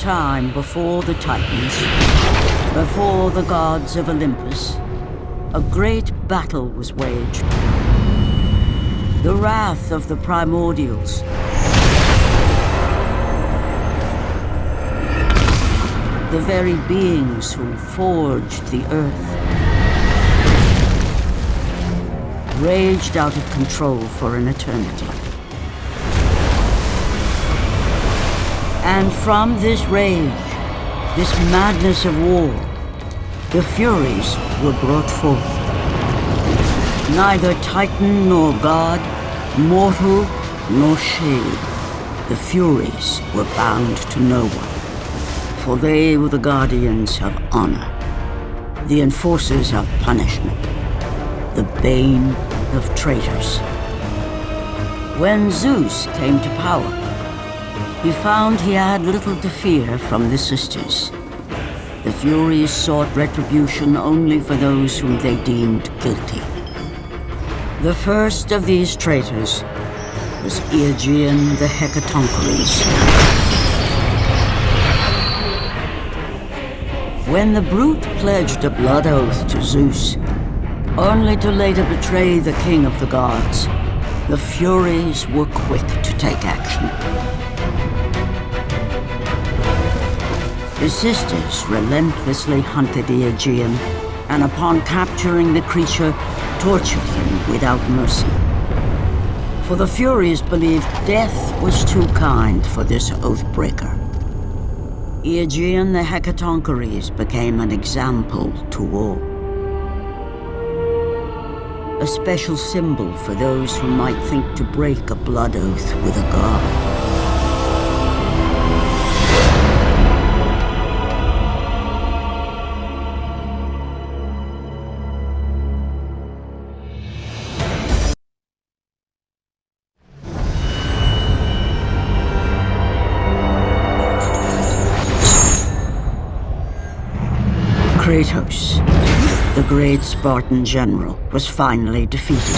time before the Titans, before the gods of Olympus, a great battle was waged. The wrath of the primordials. The very beings who forged the earth. Raged out of control for an eternity. And from this rage, this madness of war, the Furies were brought forth. Neither Titan nor God, mortal nor shade, the Furies were bound to no one. For they were the guardians of honor, the enforcers of punishment, the bane of traitors. When Zeus came to power, he found he had little to fear from the sisters. The Furies sought retribution only for those whom they deemed guilty. The first of these traitors was Aegaeon the Hecatoncheires. When the brute pledged a blood oath to Zeus, only to later betray the king of the gods, the Furies were quick to take action. The sisters relentlessly hunted the Aegaeon, and upon capturing the creature, tortured him without mercy. For the Furies believed death was too kind for this Oathbreaker. Aegaeon the Hecatoncheires became an example to all. A special symbol for those who might think to break a blood oath with a god. Kratos, the great Spartan general, was finally defeated.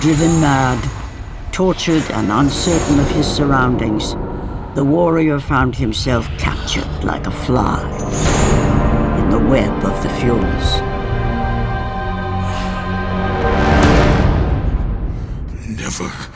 Driven mad, tortured and uncertain of his surroundings, the warrior found himself captured like a fly in the web of the Furies. Never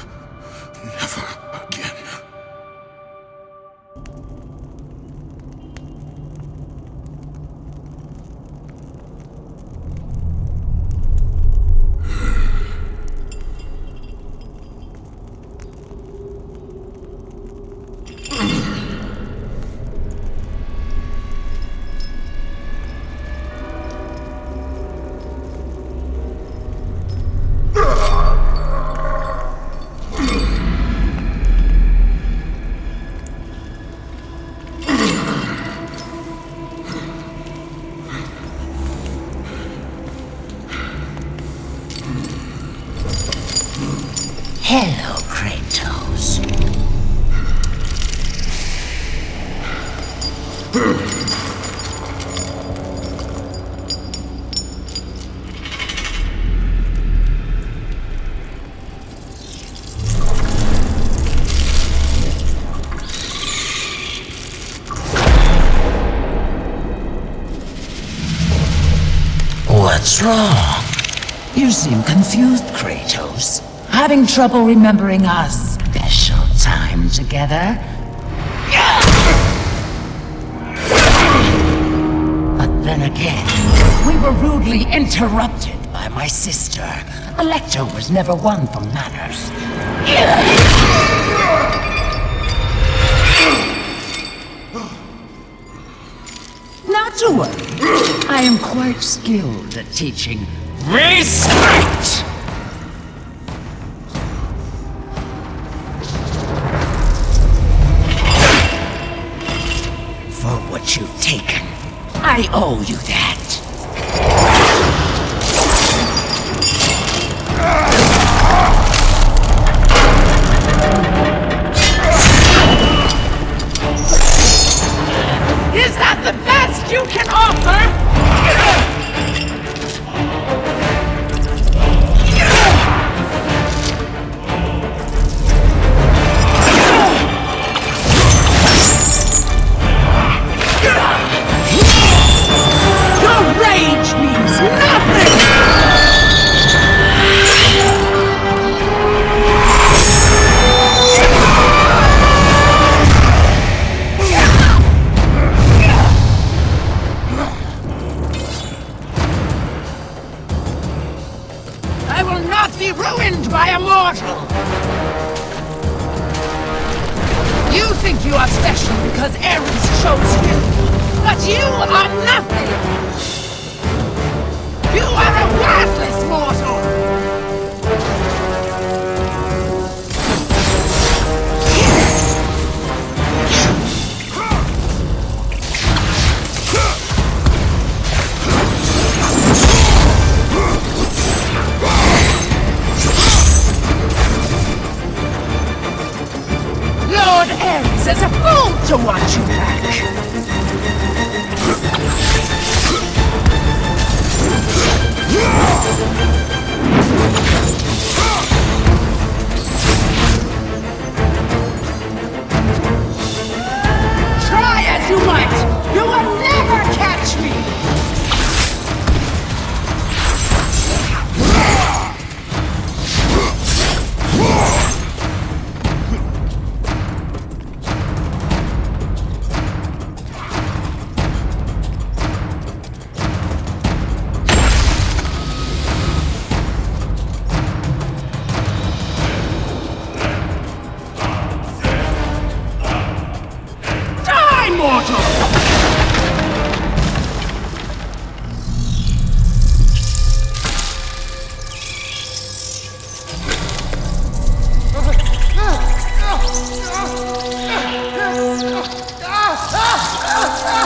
What's wrong? You seem confused, Kratos. Having trouble remembering our special time together? But then again, we were rudely interrupted by my sister. Alecto was never one for manners. I am quite skilled at teaching respect! For what you've taken. I owe you that. You are a worthless boy!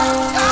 Oh.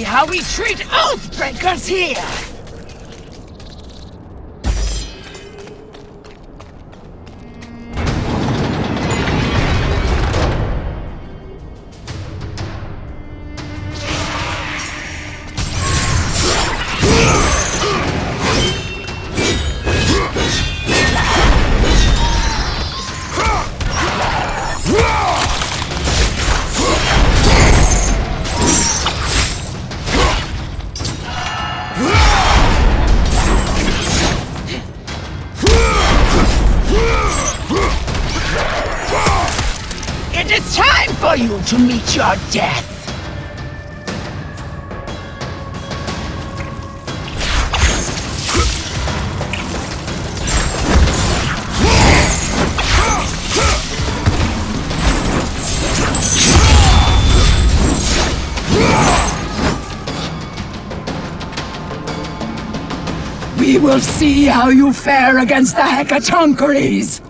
see how we treat Oathbreakers here! Your death. We will see how you fare against the Hecatoncheires!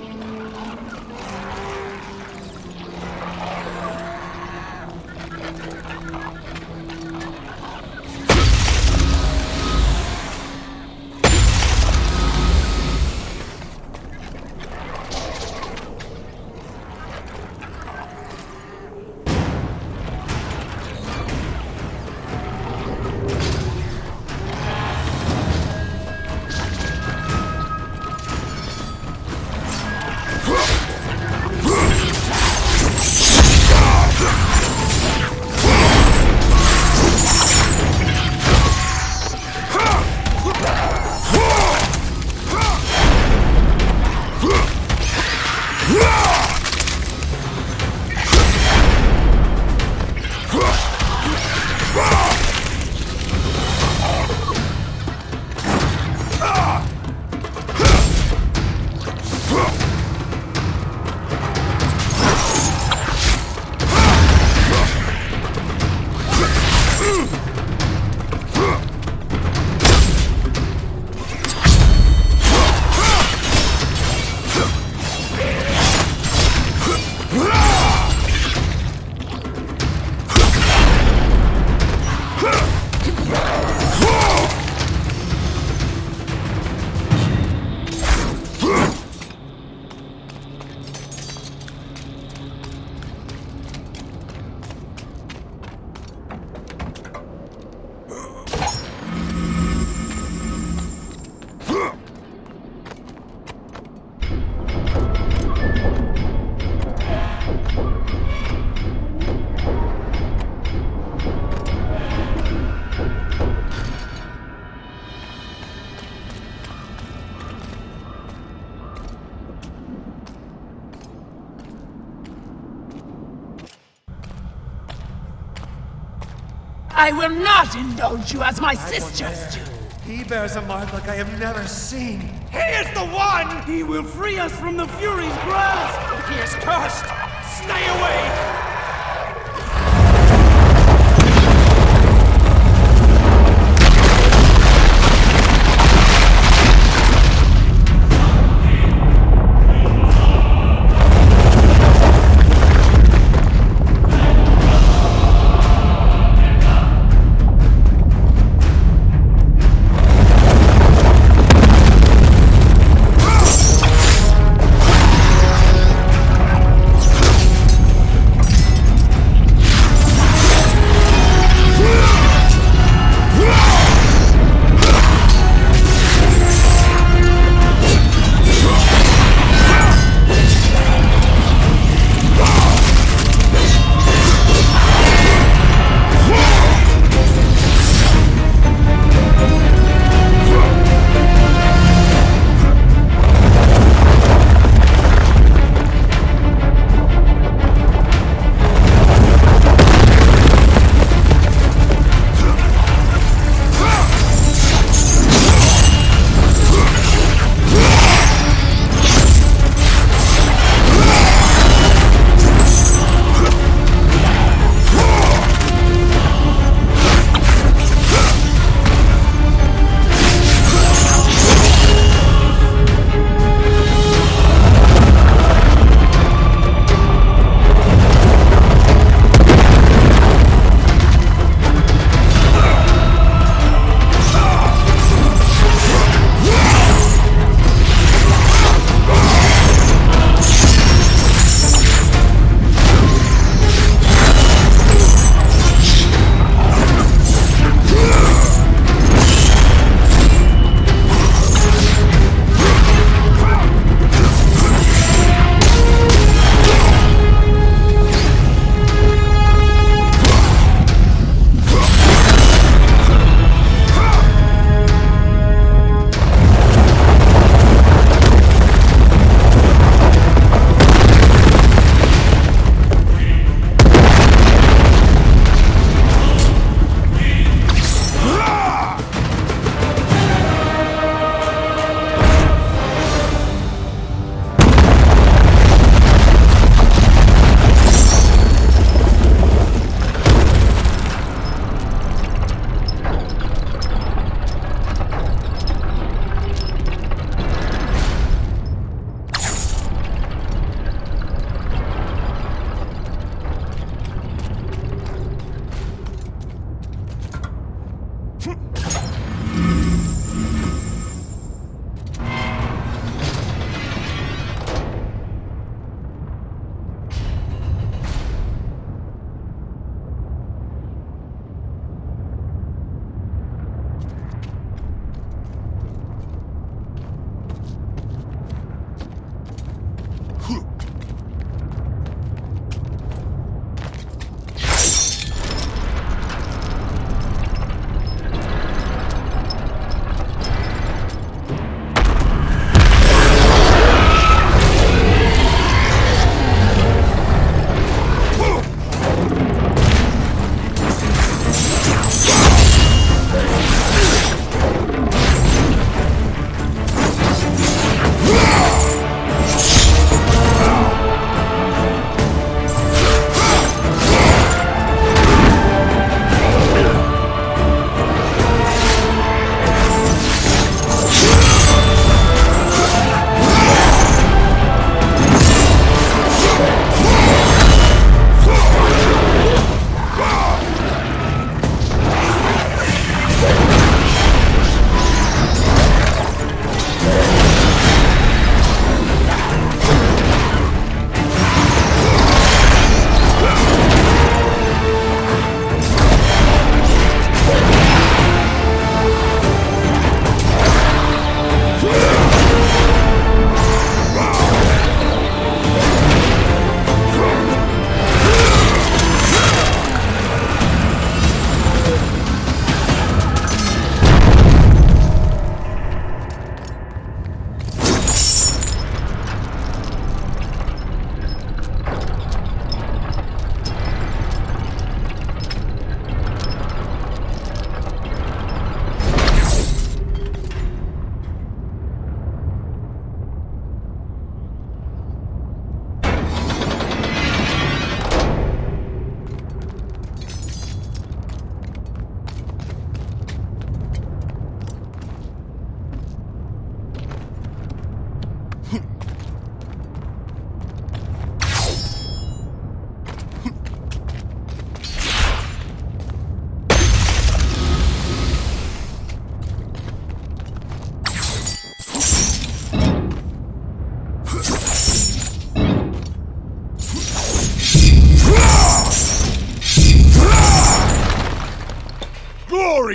I will not indulge you as my sisters do. He bears a mark like I have never seen. He is the one! He will free us from the Fury's grasp! He is cursed! Stay away!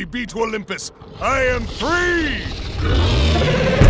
Be to Olympus. I am free!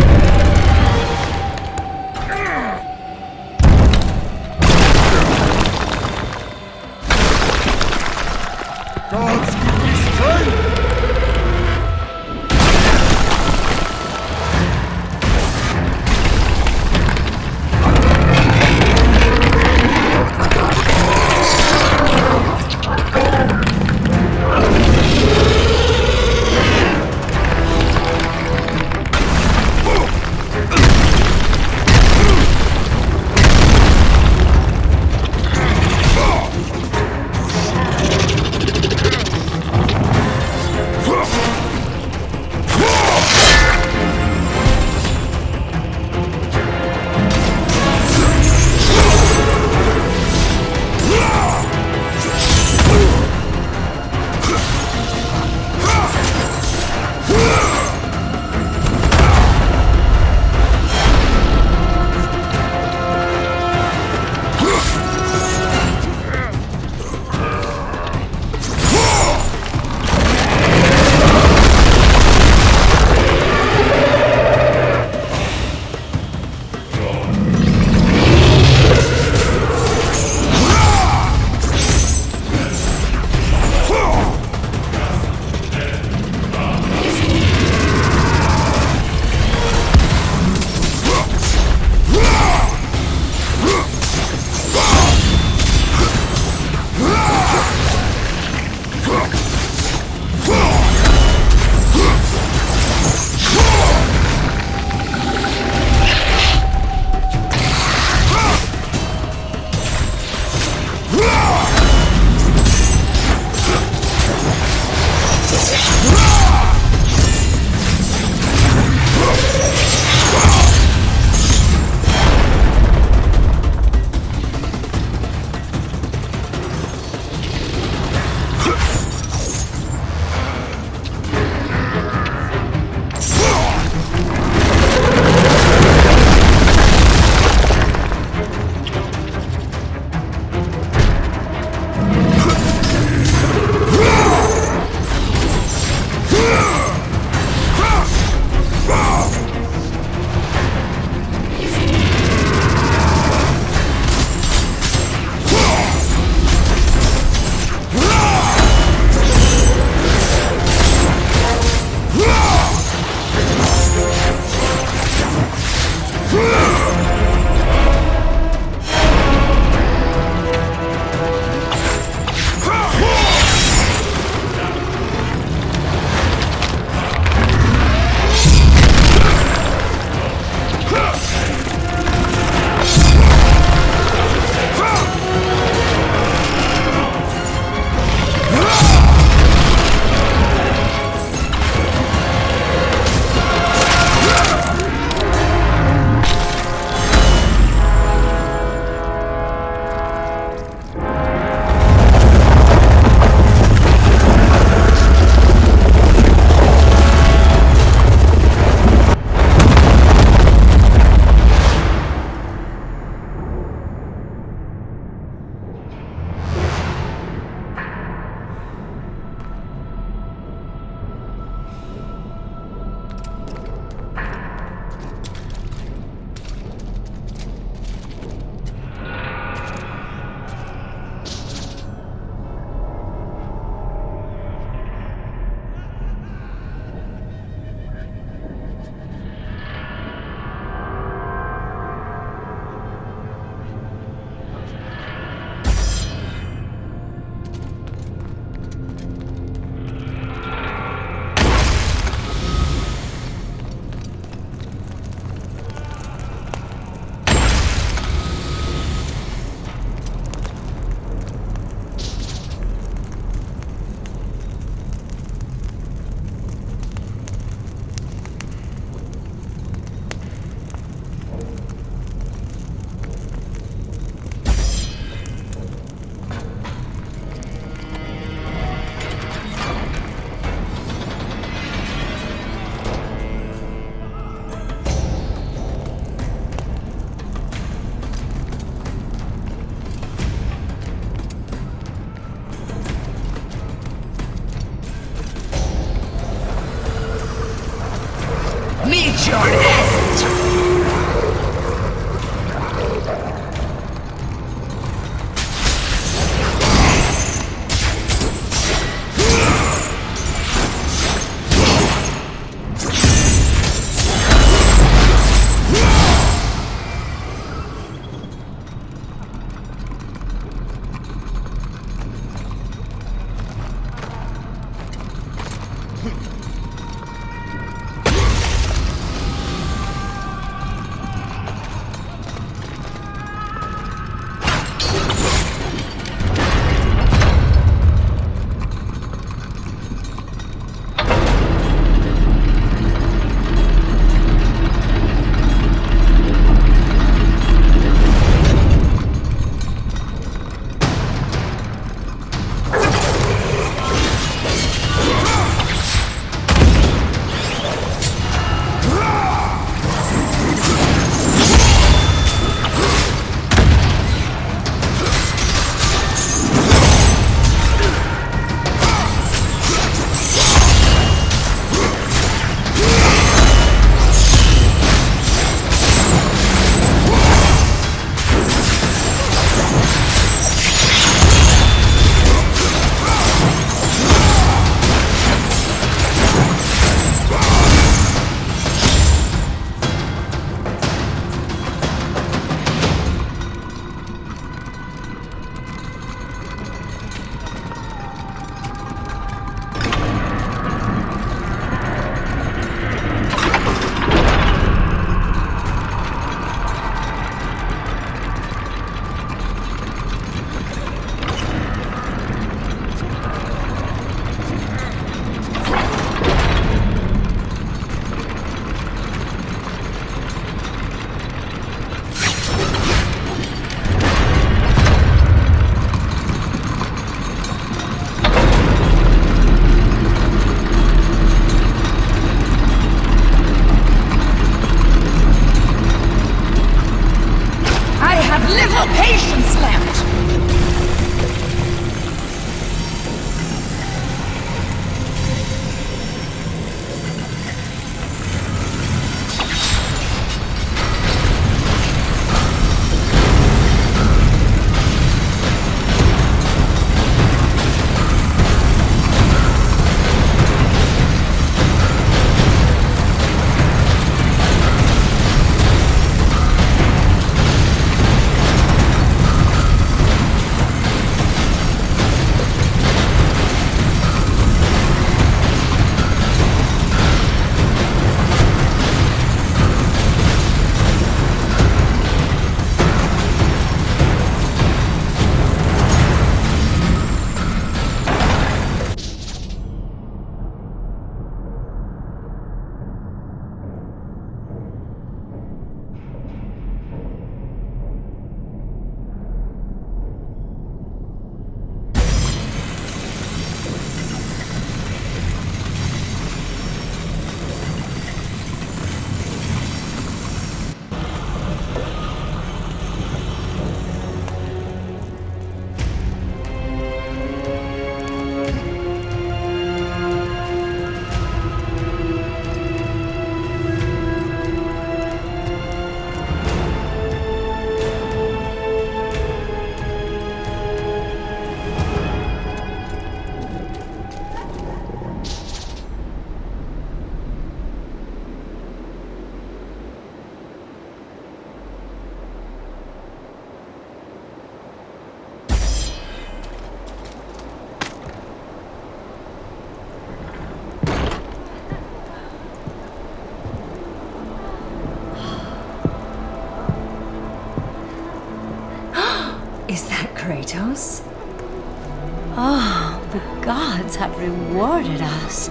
Oh, the gods have rewarded us.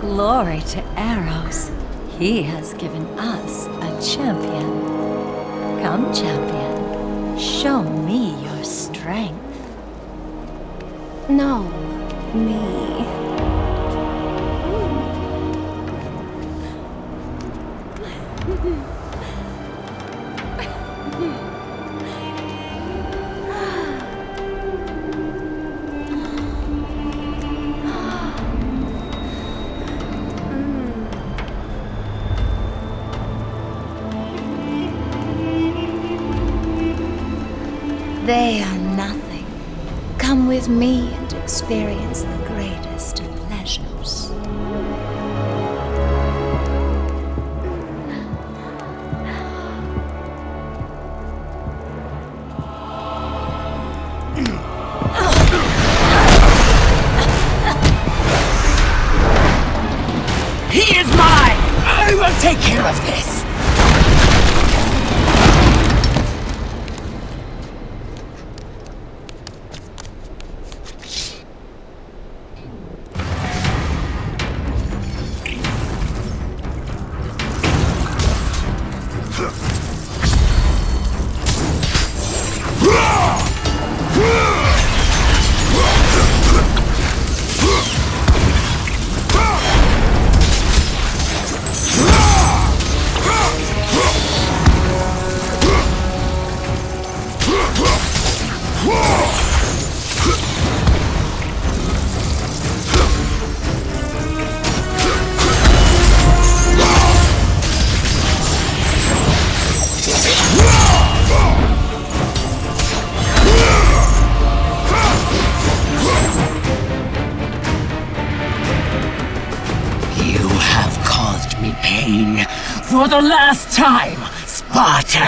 Glory to Ares. He has given us a champion. Come, champion. Show me your strength. No, me.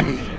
Spartan!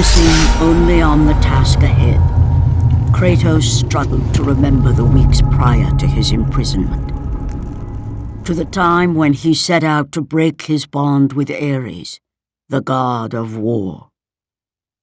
Focusing only on the task ahead, Kratos struggled to remember the weeks prior to his imprisonment. To the time when he set out to break his bond with Ares, the god of war.